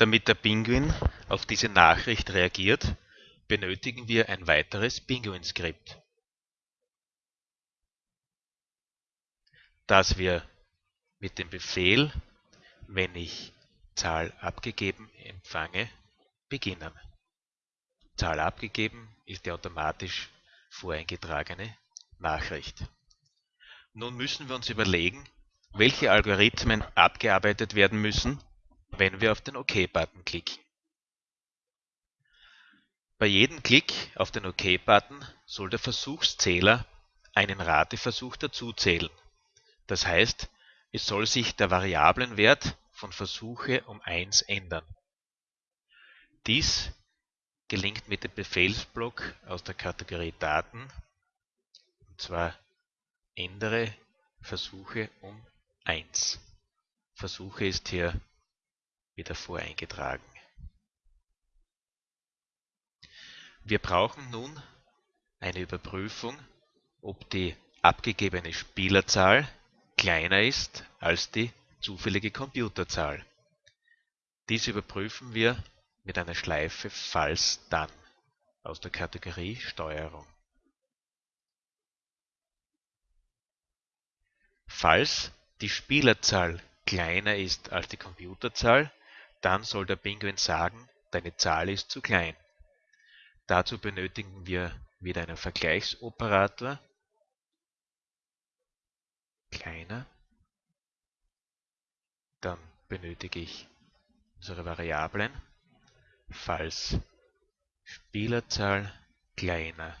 Damit der Pinguin auf diese Nachricht reagiert, benötigen wir ein weiteres Pinguin-Skript, das wir mit dem Befehl, wenn ich Zahl abgegeben empfange, beginnen. Zahl abgegeben ist die automatisch voreingetragene Nachricht. Nun müssen wir uns überlegen, welche Algorithmen abgearbeitet werden müssen, wenn wir auf den OK-Button klicken. Bei jedem Klick auf den OK-Button soll der Versuchszähler einen Rateversuch dazuzählen. Das heißt, es soll sich der Variablenwert von Versuche um 1 ändern. Dies gelingt mit dem Befehlsblock aus der Kategorie Daten, und zwar ändere Versuche um 1. Versuche ist hier wieder voreingetragen. Wir brauchen nun eine Überprüfung, ob die abgegebene Spielerzahl kleiner ist als die zufällige Computerzahl. Dies überprüfen wir mit einer Schleife Falls Dann aus der Kategorie Steuerung. Falls die Spielerzahl kleiner ist als die Computerzahl, dann soll der Pinguin sagen, deine Zahl ist zu klein. Dazu benötigen wir wieder einen Vergleichsoperator, kleiner, dann benötige ich unsere Variablen, falls Spielerzahl kleiner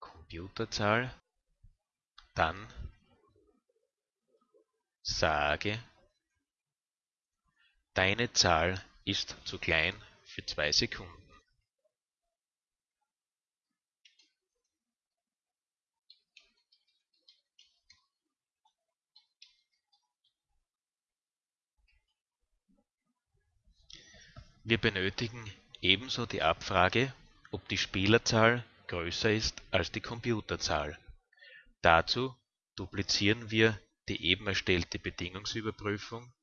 Computerzahl, dann sage, deine Zahl ist zu klein für zwei Sekunden. Wir benötigen ebenso die Abfrage, ob die Spielerzahl größer ist als die Computerzahl. Dazu duplizieren wir die eben erstellte Bedingungsüberprüfung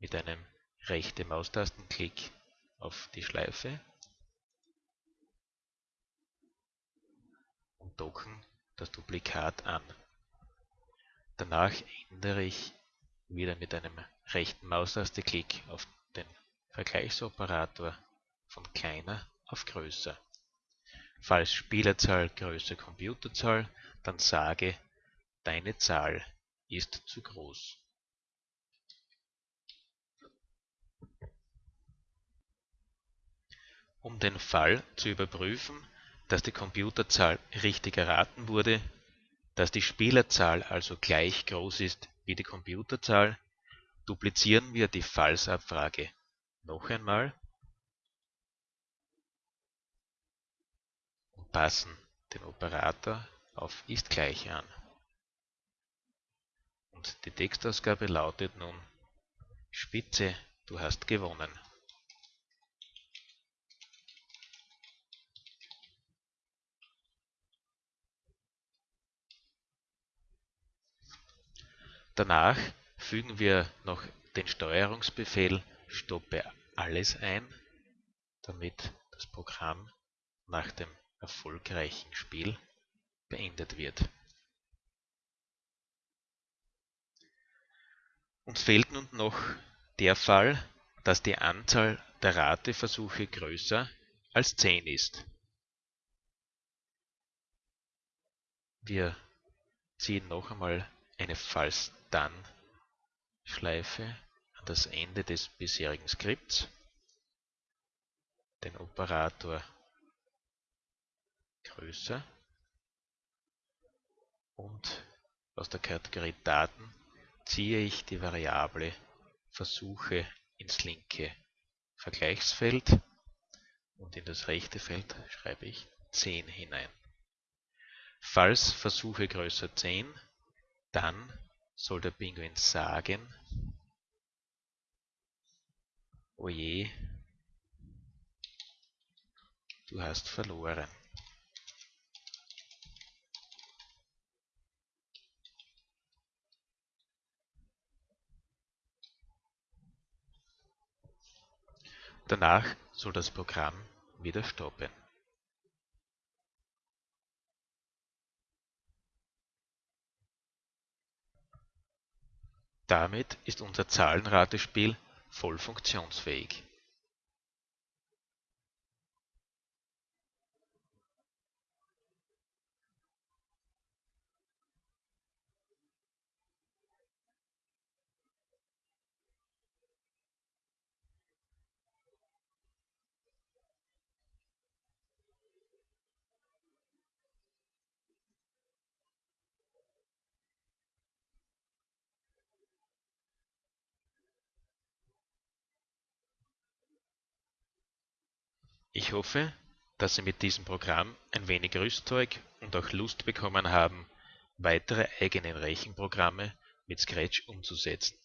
mit einem rechte Maustastenklick auf die Schleife und docken das Duplikat an. Danach ändere ich wieder mit einem rechten Maustasteklick auf den Vergleichsoperator von kleiner auf größer. Falls Spielerzahl größer Computerzahl, dann sage deine Zahl ist zu groß. Um den Fall zu überprüfen, dass die Computerzahl richtig erraten wurde, dass die Spielerzahl also gleich groß ist wie die Computerzahl, duplizieren wir die Fallsabfrage noch einmal und passen den Operator auf ist gleich an. Und die Textausgabe lautet nun Spitze, du hast gewonnen. Danach fügen wir noch den Steuerungsbefehl Stoppe alles ein, damit das Programm nach dem erfolgreichen Spiel beendet wird. Uns fehlt nun noch der Fall, dass die Anzahl der Rateversuche größer als 10 ist. Wir ziehen noch einmal eine Falls-Dann-Schleife das Ende des bisherigen Skripts, den Operator größer. Und aus der Kategorie Daten ziehe ich die Variable Versuche ins linke Vergleichsfeld. Und in das rechte Feld schreibe ich 10 hinein. Falls Versuche größer 10, dann soll der Pinguin sagen, Oje, du hast verloren. Danach soll das Programm wieder stoppen. Damit ist unser Zahlenratespiel voll funktionsfähig. Ich hoffe, dass Sie mit diesem Programm ein wenig Rüstzeug und auch Lust bekommen haben, weitere eigene Rechenprogramme mit Scratch umzusetzen